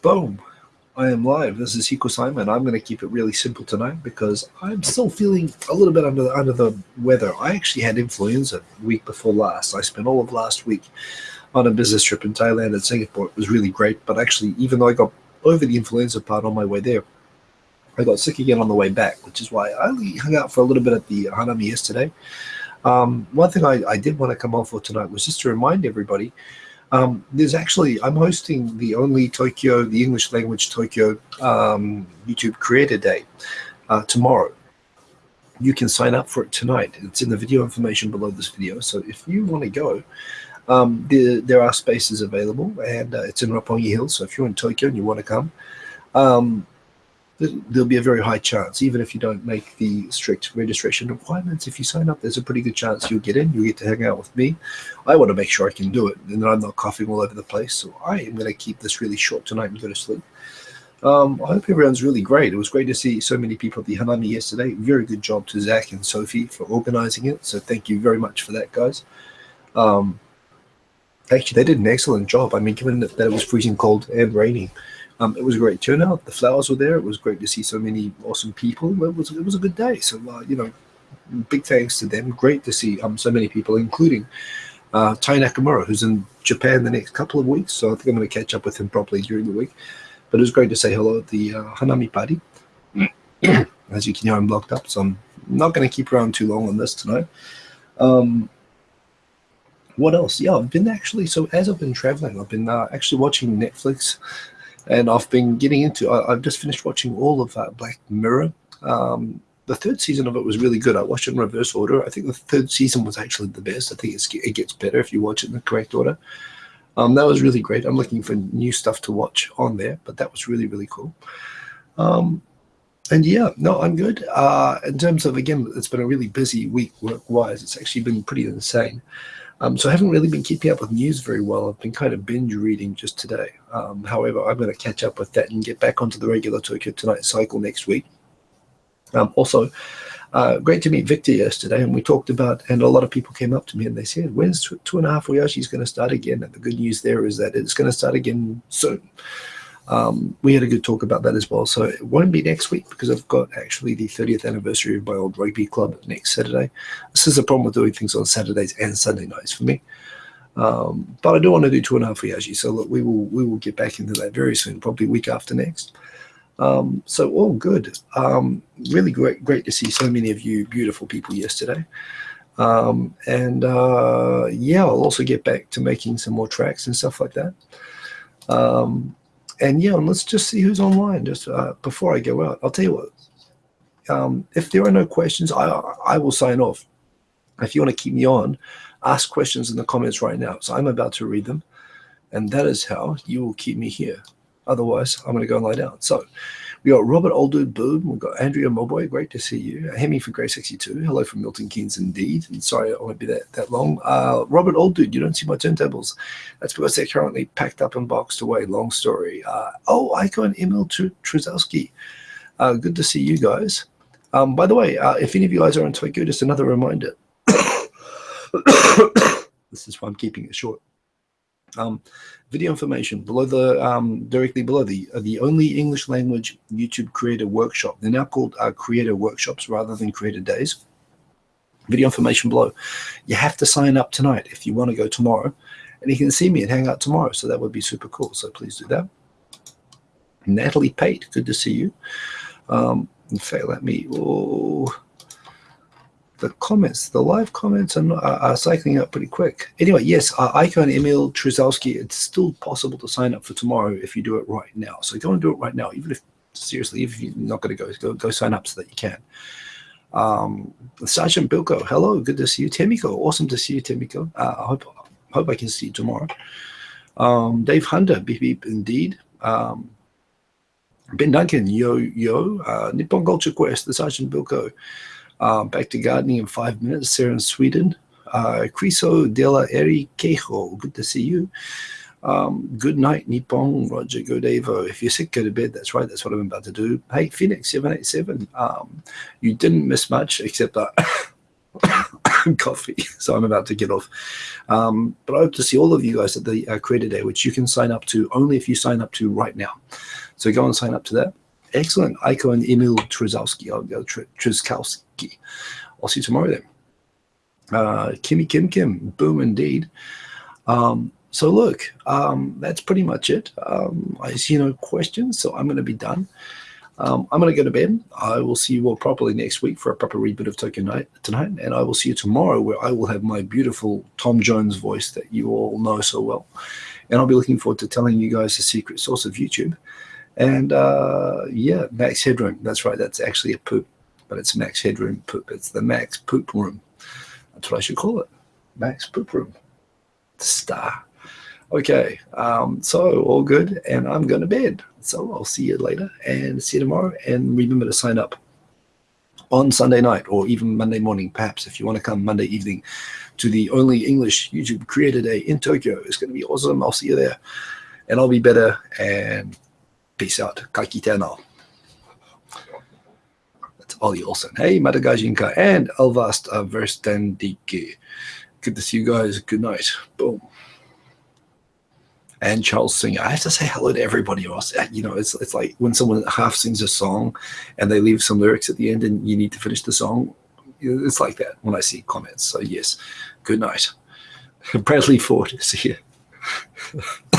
Boom. I am live. This is Hiko Simon. I'm going to keep it really simple tonight because I'm still feeling a little bit under the, under the weather. I actually had influenza week before last. I spent all of last week on a business trip in Thailand and Singapore. It was really great. But actually, even though I got over the influenza part on my way there, I got sick again on the way back, which is why I only hung out for a little bit at the Hanami yesterday. Um, one thing I, I did want to come on for tonight was just to remind everybody um, there's actually, I'm hosting the only Tokyo, the English language Tokyo um, YouTube Creator Day uh, tomorrow. You can sign up for it tonight. It's in the video information below this video. So if you want to go, um, there, there are spaces available and uh, it's in Roppongi Hill. So if you're in Tokyo and you want to come, um, there'll be a very high chance, even if you don't make the strict registration requirements, if you sign up, there's a pretty good chance you'll get in, you'll get to hang out with me. I want to make sure I can do it and I'm not coughing all over the place. So I am going to keep this really short tonight and go to sleep. Um, I hope everyone's really great. It was great to see so many people at the Hanami yesterday. Very good job to Zach and Sophie for organizing it. So thank you very much for that, guys. Um, actually, they did an excellent job. I mean, given that it was freezing cold and raining, um, it was a great turnout. The flowers were there. It was great to see so many awesome people. It was it was a good day. So uh, you know, big thanks to them. Great to see um, so many people, including uh, Tai Nakamura, who's in Japan the next couple of weeks. So I think I'm going to catch up with him properly during the week. But it was great to say hello at the uh, Hanami party. As you can hear, I'm locked up, so I'm not going to keep around too long on this tonight. Um, what else? Yeah, I've been actually, so as I've been traveling, I've been uh, actually watching Netflix and I've been getting into. I, have just finished watching all of uh, Black Mirror. Um, the third season of it was really good. I watched it in reverse order. I think the third season was actually the best. I think it gets better if you watch it in the correct order. Um, that was really great. I'm looking for new stuff to watch on there, but that was really really cool. Um, and yeah, no, I'm good. Uh, in terms of again, it's been a really busy week work wise. It's actually been pretty insane. Um, so I haven't really been keeping up with news very well. I've been kind of binge reading just today. Um, however, I'm going to catch up with that and get back onto the regular Tokyo Tonight cycle next week. Um, also, uh, great to meet Victor yesterday, and we talked about, and a lot of people came up to me and they said, when's two and a half Oyaji going to start again? And the good news there is that it's going to start again soon um, we had a good talk about that as well. So it won't be next week because I've got actually the 30th anniversary of my old rugby club next Saturday. This is a problem with doing things on Saturdays and Sunday nights for me. Um, but I do want to do two and a half Yaji. So look, we will we will get back into that very soon, probably week after next. Um, so all good. Um, really great, great to see so many of you beautiful people yesterday. Um, and uh, yeah, I'll also get back to making some more tracks and stuff like that. Um, and yeah, and let's just see who's online. Just uh, before I go out, I'll tell you what. Um, if there are no questions, I I will sign off. If you want to keep me on, ask questions in the comments right now. So I'm about to read them, and that is how you will keep me here. Otherwise, I'm going to go and lie down. So we got Robert Olddude Boom. We've got Andrea Moboy. Great to see you. Hemi for Grey 62. Hello from Milton Keynes indeed. And sorry I won't be that, that long. Uh, Robert Olddude, you don't see my turntables. That's because they're currently packed up and boxed away. Long story. Uh, oh, Icon Emil Trzowski. Uh, good to see you guys. Um, by the way, uh, if any of you guys are in Tokyo, just another reminder. this is why I'm keeping it short. Um, video information below the um, directly below the uh, the only English language YouTube creator workshop. They're now called uh, creator workshops rather than creator days. Video information below. You have to sign up tonight if you want to go tomorrow, and you can see me and hang out tomorrow. So that would be super cool. So please do that. Natalie Pate, good to see you. Um, in fact, let me. Oh, the comments, the live comments are, not, are, cycling up pretty quick. Anyway, yes, uh, Icon Emil Trzowski, it's still possible to sign up for tomorrow if you do it right now. So go and do it right now, even if, seriously, if you're not going to go, go, go sign up so that you can. Um, Sergeant Bilko, hello, good to see you. Temiko, awesome to see you, Temiko. Uh, I hope, hope I can see you tomorrow. Um, Dave Hunter, beep beep, indeed. Um, ben Duncan, yo, yo. Uh, Nippon Culture Quest, the Sergeant Bilko. Uh, back to gardening in five minutes. Sarah in Sweden. Uh, Criso della Eri Quejo. Good to see you. Um, good night, Nippon, Roger Godevo. If you're sick, go to bed. That's right. That's what I'm about to do. Hey, Phoenix787. Um, you didn't miss much, except that coffee, so I'm about to get off. Um, but I hope to see all of you guys at the uh, Creator Day, which you can sign up to only if you sign up to right now. So go and sign up to that. Excellent. Aiko and Emil Trzowski. I'll go Trzkowski. I'll see you tomorrow then. Uh, Kimmy Kim Kim. Boom indeed. Um, so look, um, that's pretty much it. Um, I see no questions, so I'm going to be done. Um, I'm going to go to bed. I will see you all properly next week for a proper reboot of Tokyo Night tonight, and I will see you tomorrow where I will have my beautiful Tom Jones voice that you all know so well. And I'll be looking forward to telling you guys the secret source of YouTube. And uh, yeah, Max Headroom. That's right. That's actually a poop, but it's Max Headroom poop. It's the Max Poop Room. That's what I should call it. Max Poop Room. Star. Okay, um, so all good, and I'm going to bed. So I'll see you later and see you tomorrow. And remember to sign up on Sunday night or even Monday morning, perhaps, if you want to come Monday evening to the only English YouTube Creator Day in Tokyo. It's going to be awesome. I'll see you there. And I'll be better. And peace out. Kaikite now. That's Ollie Olsen. Hey, Madagajinka and Elvast Verstandike. Good to see you guys. Good night. Boom and Charles Singer. I have to say hello to everybody else. Uh, you know, it's it's like when someone half sings a song and they leave some lyrics at the end and you need to finish the song. It's like that when I see comments. So yes, good night. Bradley Ford, is you.